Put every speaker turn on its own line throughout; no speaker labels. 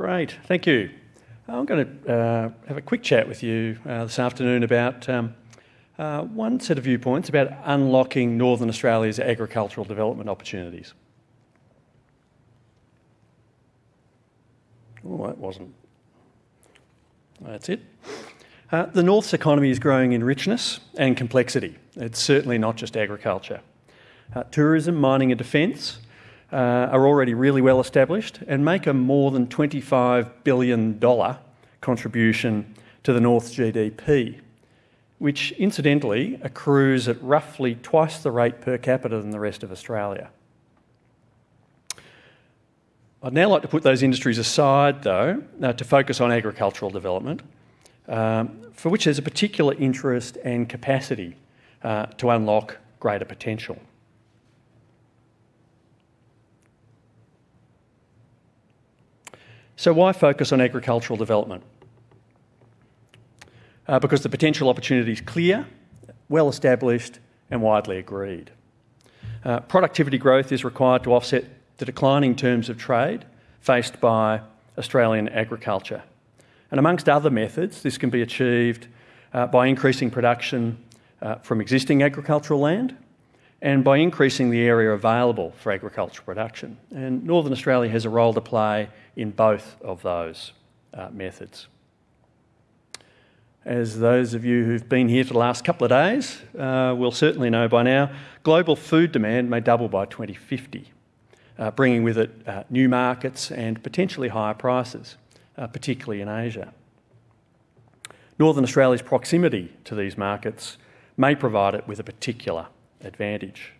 Great, thank you. I'm going to uh, have a quick chat with you uh, this afternoon about um, uh, one set of viewpoints about unlocking Northern Australia's agricultural development opportunities. Oh, that wasn't. That's it. Uh, the North's economy is growing in richness and complexity. It's certainly not just agriculture. Uh, tourism, mining, and defence uh, are already really well established and make a more than $25 billion contribution to the North's GDP, which incidentally accrues at roughly twice the rate per capita than the rest of Australia. I'd now like to put those industries aside, though, uh, to focus on agricultural development, um, for which there's a particular interest and capacity uh, to unlock greater potential. So, why focus on agricultural development? Uh, because the potential opportunity is clear, well established, and widely agreed. Uh, productivity growth is required to offset the declining terms of trade faced by Australian agriculture. And amongst other methods, this can be achieved uh, by increasing production uh, from existing agricultural land and by increasing the area available for agricultural production. And Northern Australia has a role to play in both of those uh, methods. As those of you who've been here for the last couple of days uh, will certainly know by now, global food demand may double by 2050, uh, bringing with it uh, new markets and potentially higher prices, uh, particularly in Asia. Northern Australia's proximity to these markets may provide it with a particular advantage.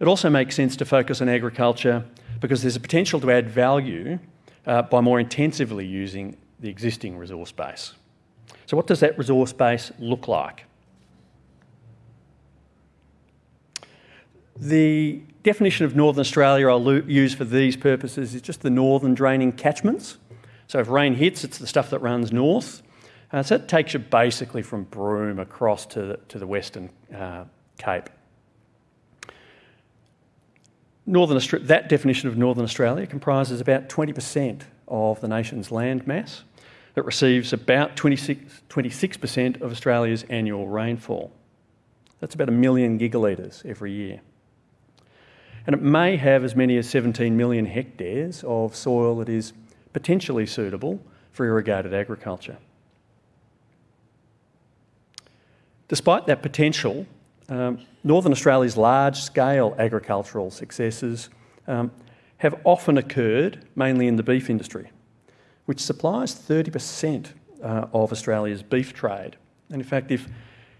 It also makes sense to focus on agriculture because there's a potential to add value uh, by more intensively using the existing resource base. So, what does that resource base look like? The definition of Northern Australia I'll use for these purposes is just the northern draining catchments. So, if rain hits, it's the stuff that runs north. Uh, so, it takes you basically from Broome across to the, to the Western uh, Cape. Northern that definition of Northern Australia comprises about 20% of the nation's land mass. It receives about 26, 26% of Australia's annual rainfall. That's about a million gigalitres every year. And it may have as many as 17 million hectares of soil that is potentially suitable for irrigated agriculture. Despite that potential, um, Northern Australia's large scale agricultural successes um, have often occurred mainly in the beef industry, which supplies 30% uh, of Australia's beef trade. And in fact, if,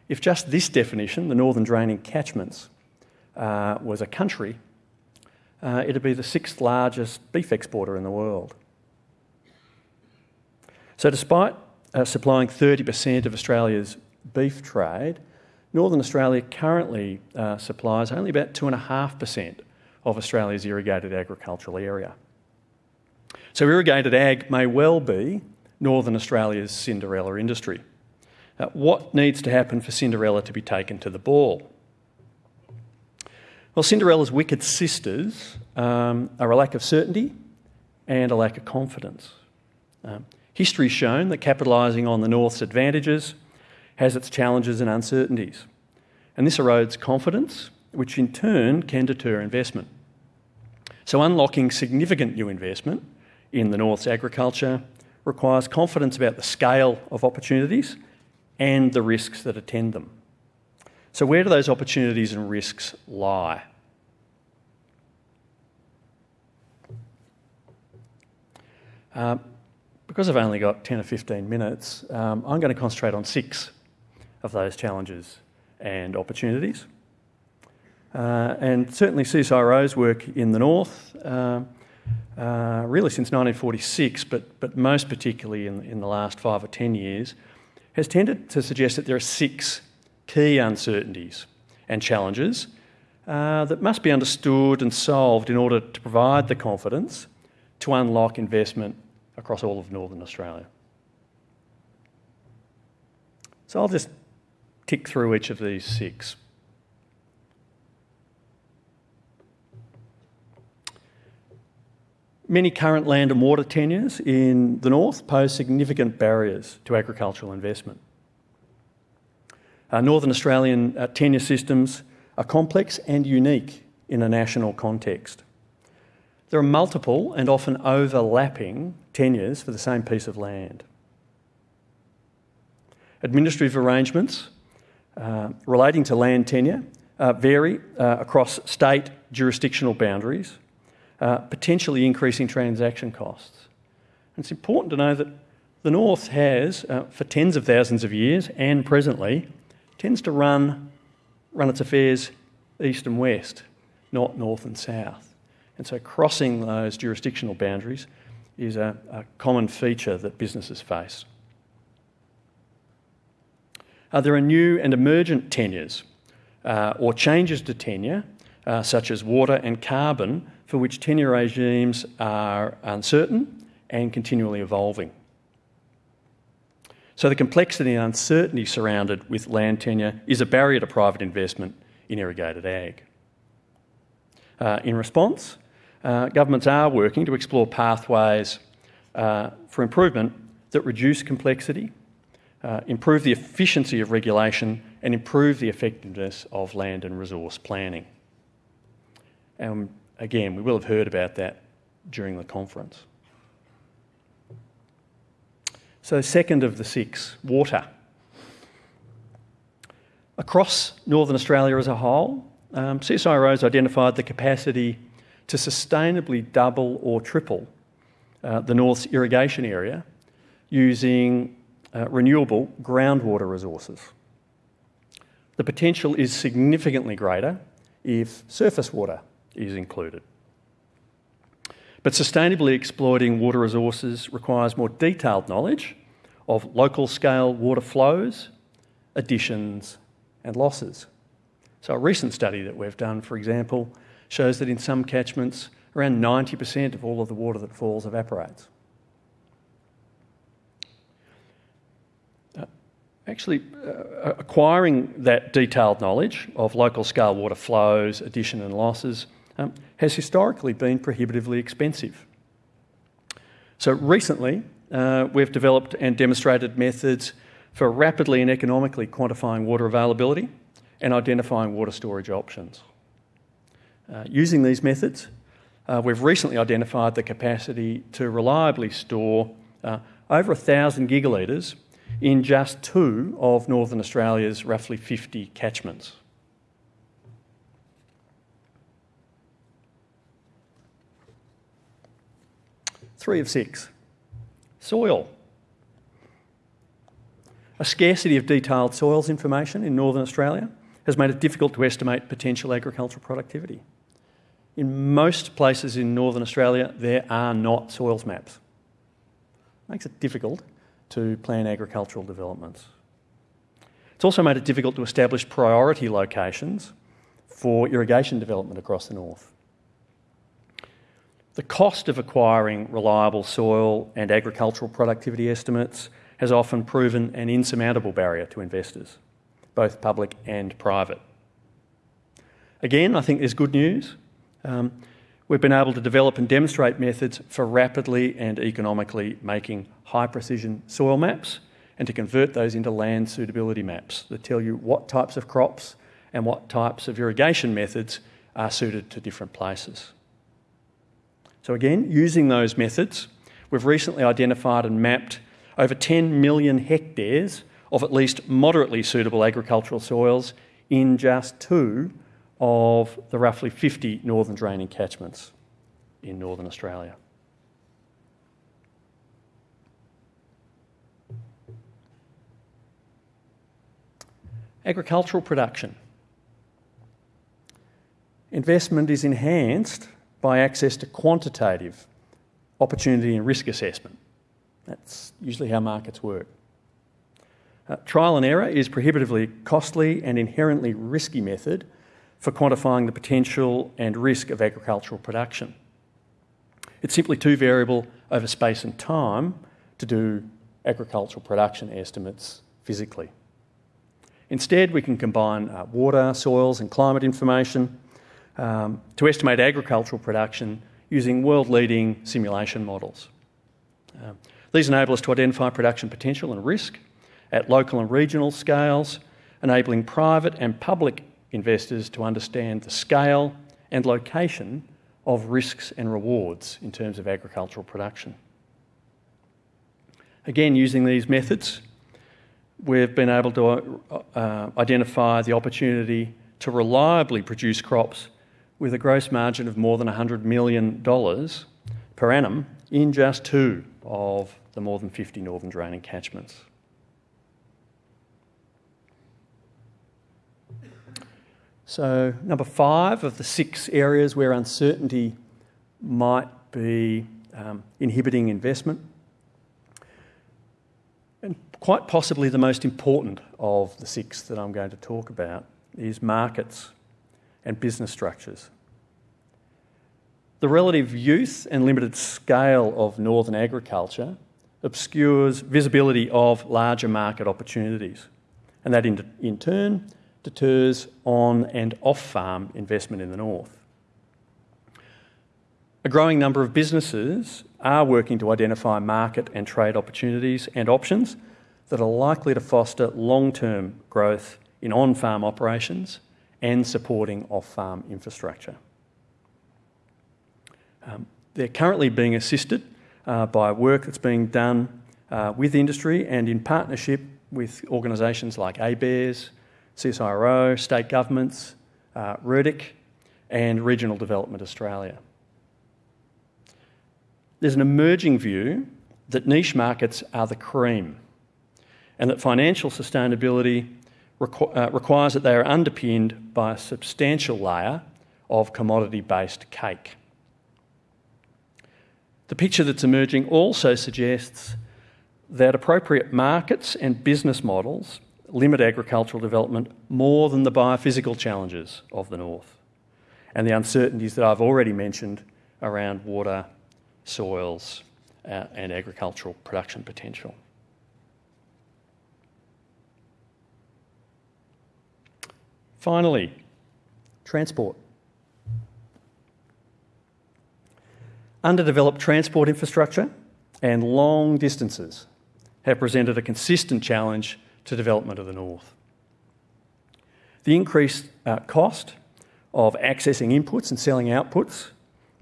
if just this definition, the northern draining catchments, uh, was a country, uh, it'd be the sixth largest beef exporter in the world. So, despite uh, supplying 30% of Australia's beef trade, Northern Australia currently uh, supplies only about 2.5% of Australia's irrigated agricultural area. So, irrigated ag may well be Northern Australia's Cinderella industry. Uh, what needs to happen for Cinderella to be taken to the ball? Well, Cinderella's wicked sisters um, are a lack of certainty and a lack of confidence. Um, history's shown that capitalising on the North's advantages has its challenges and uncertainties. And this erodes confidence, which in turn can deter investment. So, unlocking significant new investment in the North's agriculture requires confidence about the scale of opportunities and the risks that attend them. So, where do those opportunities and risks lie? Uh, because I've only got 10 or 15 minutes, um, I'm going to concentrate on six of those challenges and opportunities. Uh, and certainly CSIRO's work in the north, uh, uh, really since 1946, but, but most particularly in, in the last five or ten years, has tended to suggest that there are six key uncertainties and challenges uh, that must be understood and solved in order to provide the confidence to unlock investment across all of Northern Australia. So I'll just tick through each of these six. many current land and water tenures in the north pose significant barriers to agricultural investment. Uh, Northern Australian uh, tenure systems are complex and unique in a national context. There are multiple and often overlapping tenures for the same piece of land. Administrative arrangements uh, relating to land tenure uh, vary uh, across state jurisdictional boundaries, uh, potentially increasing transaction costs. And it's important to know that the North has, for tens of thousands of years and presently, tends to run, run its affairs east and west, not north and south. And so crossing those jurisdictional boundaries is a, a common feature that businesses face. Uh, there are new and emergent tenures uh, or changes to tenure, uh, such as water and carbon, for which tenure regimes are uncertain and continually evolving. So, the complexity and uncertainty surrounded with land tenure is a barrier to private investment in irrigated ag. Uh, in response, uh, governments are working to explore pathways uh, for improvement that reduce complexity uh, improve the efficiency of regulation, and improve the effectiveness of land and resource planning. And again, we will have heard about that during the conference. So, second of the six, water. Across Northern Australia as a whole, um, CSIRO has identified the capacity to sustainably double or triple uh, the North's irrigation area using uh, renewable groundwater resources. The potential is significantly greater if surface water is included. But sustainably exploiting water resources requires more detailed knowledge of local scale water flows, additions, and losses. So, a recent study that we've done, for example, shows that in some catchments, around 90% of all of the water that falls evaporates. Actually uh, acquiring that detailed knowledge of local scale water flows, addition and losses um, has historically been prohibitively expensive. So recently, uh, we've developed and demonstrated methods for rapidly and economically quantifying water availability and identifying water storage options. Uh, using these methods, uh, we've recently identified the capacity to reliably store uh, over 1,000 gigalitres in just two of Northern Australia's roughly 50 catchments. Three of six. Soil. A scarcity of detailed soils information in Northern Australia has made it difficult to estimate potential agricultural productivity. In most places in Northern Australia, there are not soils maps. Makes it difficult to plan agricultural developments. It's also made it difficult to establish priority locations for irrigation development across the north. The cost of acquiring reliable soil and agricultural productivity estimates has often proven an insurmountable barrier to investors, both public and private. Again, I think there's good news. Um, we've been able to develop and demonstrate methods for rapidly and economically making high precision soil maps and to convert those into land suitability maps that tell you what types of crops and what types of irrigation methods are suited to different places. So, again, using those methods, we've recently identified and mapped over 10 million hectares of at least moderately suitable agricultural soils in just two of the roughly 50 northern draining catchments in northern Australia. Agricultural production. Investment is enhanced by access to quantitative opportunity and risk assessment. That's usually how markets work. Uh, trial and error is prohibitively costly and inherently risky method for quantifying the potential and risk of agricultural production. It's simply too variable over space and time to do agricultural production estimates physically. Instead, we can combine uh, water, soils, and climate information um, to estimate agricultural production using world leading simulation models. Um, these enable us to identify production potential and risk at local and regional scales, enabling private and public investors to understand the scale and location of risks and rewards in terms of agricultural production. Again, using these methods, we've been able to uh, identify the opportunity to reliably produce crops with a gross margin of more than $100 million per annum in just two of the more than 50 northern draining catchments. So, number five of the six areas where uncertainty might be um, inhibiting investment. And quite possibly the most important of the six that I'm going to talk about is markets and business structures. The relative youth and limited scale of northern agriculture obscures visibility of larger market opportunities, and that in, in turn deters on and off farm investment in the north. A growing number of businesses are working to identify market and trade opportunities and options that are likely to foster long term growth in on farm operations and supporting off farm infrastructure. Um, they're currently being assisted uh, by work that's being done uh, with industry and in partnership with organisations like ABARES, CSIRO, state governments, uh, and Regional Development Australia. There's an emerging view that niche markets are the cream and that financial sustainability requ- uh, requires that they are underpinned by a substantial layer of commodity based cake. The picture that's emerging also suggests that appropriate markets and business models limit agricultural development more than the biophysical challenges of the north and the uncertainties that I've already mentioned around water, soils, uh, and agricultural production potential. Finally, transport. Underdeveloped transport infrastructure and long distances have presented a consistent challenge to development of the north. The increased uh, cost of accessing inputs and selling outputs,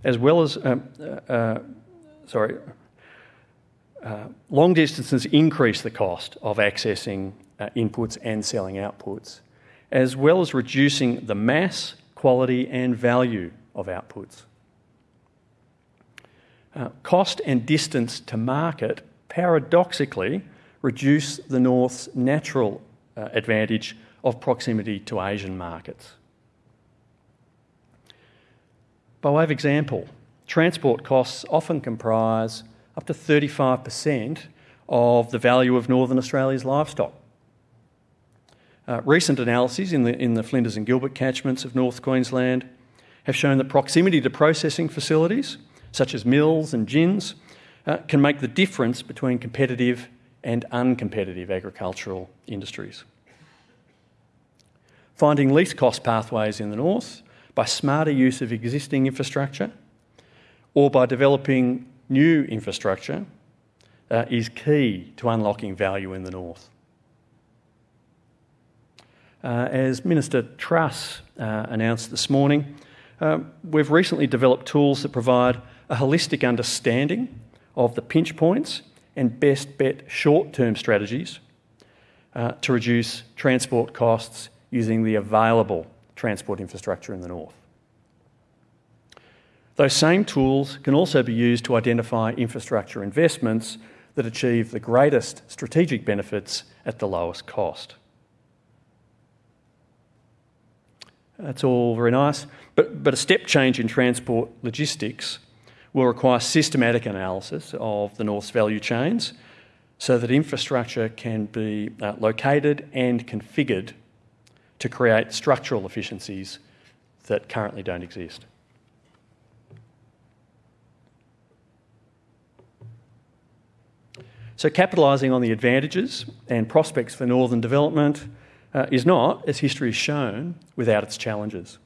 as well as, um, uh, uh, sorry, uh, long distances increase the cost of accessing uh, inputs and selling outputs, as well as reducing the mass, quality, and value of outputs. Uh, cost and distance to market paradoxically reduce the North's natural uh, advantage of proximity to Asian markets. By way of example, transport costs often comprise up to 35% of the value of Northern Australia's livestock. Uh, recent analyses in the, in the Flinders and Gilbert catchments of North Queensland have shown that proximity to processing facilities, such as mills and gins, uh, can make the difference between competitive and uncompetitive agricultural industries. Finding least cost pathways in the north by smarter use of existing infrastructure or by developing new infrastructure uh, is key to unlocking value in the north. Uh, as Minister Truss uh, announced this morning, uh, we've recently developed tools that provide a holistic understanding of the pinch points and best bet short term strategies uh, to reduce transport costs using the available transport infrastructure in the north. Those same tools can also be used to identify infrastructure investments that achieve the greatest strategic benefits at the lowest cost. That's all very nice, but, but a step change in transport logistics will require systematic analysis of the North's value chains so that infrastructure can be uh, located and configured to create structural efficiencies that currently don't exist. So, capitalising on the advantages and prospects for northern development uh, is not, as history has shown, without its challenges.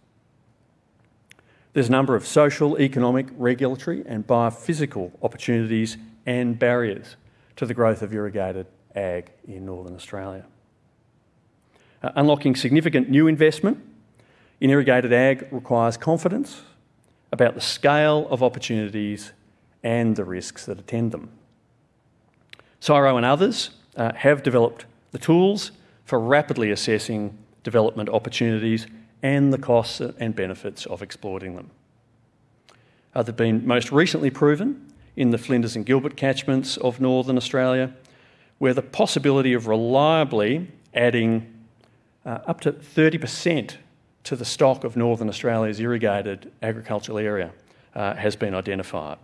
There's a number of social, economic, regulatory, and biophysical opportunities and barriers to the growth of irrigated ag in Northern Australia. Uh, unlocking significant new investment in irrigated ag requires confidence about the scale of opportunities and the risks that attend them. CSIRO and others uh, have developed the tools for rapidly assessing development opportunities and the costs and benefits of exploiting them. Uh, they've been most recently proven in the Flinders and Gilbert catchments of Northern Australia, where the possibility of reliably adding uh, up to 30% to the stock of Northern Australia's irrigated agricultural area uh, has been identified.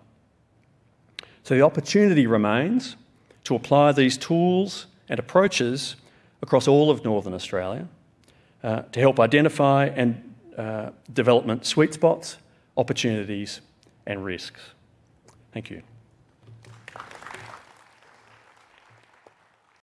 So the opportunity remains to apply these tools and approaches across all of Northern Australia uh, to help identify and uh, development sweet spots, opportunities, and risks. Thank you.